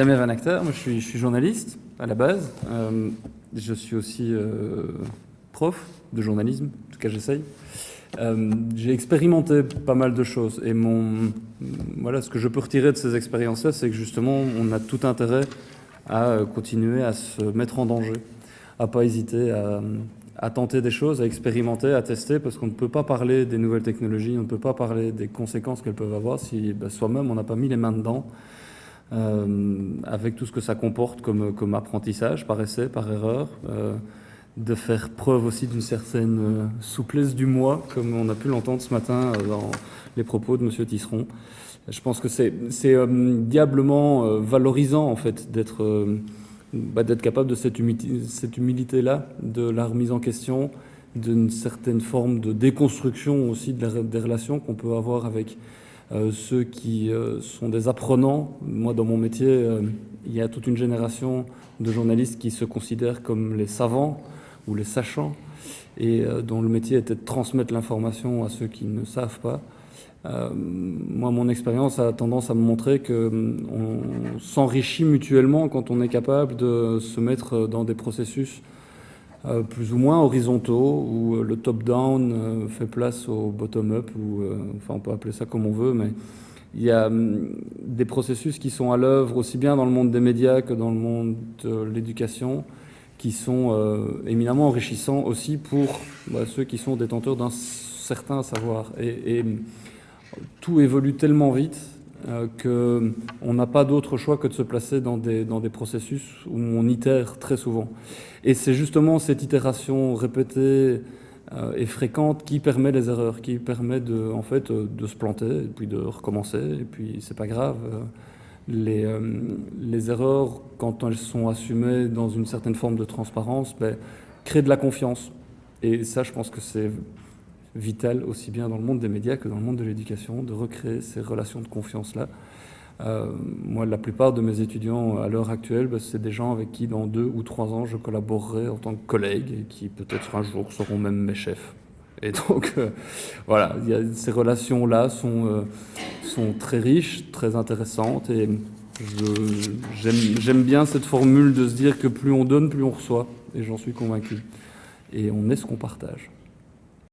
Damien Van Acter, moi je suis, journaliste à la base. Euh, je suis aussi euh, prof de journalisme, en tout cas j'essaye. Euh, j'ai expérimenté pas mal de choses et mon, voilà, ce que je peux retirer de ces expériences-là, c'est que justement on a tout intérêt à continuer à se mettre en danger, à pas hésiter à, tenter des choses, à expérimenter, à tester, parce qu'on ne peut pas parler des nouvelles technologies, on ne peut pas parler des conséquences qu'elles peuvent avoir si ben, soi-même on n'a pas mis les mains dedans, euh, avec tout ce que ça comporte comme, apprentissage, par essai, par erreur, euh, de faire preuve aussi d'une certaine euh, souplesse du moi, comme on a pu l'entendre ce matin dans les propos de M. Tisseron. Je pense que c'est diablement valorisant en fait d'être bah, capable de cette, humilité-là, de la remise en question, d'une certaine forme de déconstruction aussi des relations qu'on peut avoir avec ceux qui euh, sont des apprenants. Moi, dans mon métier, euh, il y a toute une génération de journalistes qui se considèrent comme les savants ou les sachants et euh, dont le métier était de transmettre l'information à ceux qui ne savent pas. Euh, moi, mon expérience a tendance à me montrer que hum, on s'enrichit mutuellement quand on est capable de se mettre dans des processus euh, plus ou moins horizontaux où euh, le top-down euh, fait place au bottom-up ou enfin on peut appeler ça comme on veut, mais il y a hum, des processus qui sont à l'œuvre aussi bien dans le monde des médias que dans le monde de l'éducation qui sont éminemment enrichissants aussi pour bah, ceux qui sont détenteurs d'un certain savoir. Et, et tout évolue tellement vite euh, qu'on n'a pas d'autre choix que de se placer dans des, dans des processus où on itère très souvent. Et c'est justement cette itération répétée euh, et fréquente qui permet les erreurs, qui permet de, en fait, euh, de se planter et puis de recommencer, et puis c'est pas grave. Les, les erreurs, quand elles sont assumées dans une certaine forme de transparence, ben, créent de la confiance. Et ça, je pense que c'est vital aussi bien dans le monde des médias que dans le monde de l'éducation, de recréer ces relations de confiance-là. Euh, moi, la plupart de mes étudiants à l'heure actuelle, bah, c'est des gens avec qui, dans deux ou trois ans, je collaborerai en tant que collègue et qui, peut-être un jour, seront même mes chefs. Et donc, euh, voilà, ces relations-là sont, euh, sont très riches, très intéressantes et j'aime bien cette formule de se dire que plus on donne, plus on reçoit. Et j'en suis convaincu. Et on est ce qu'on partage.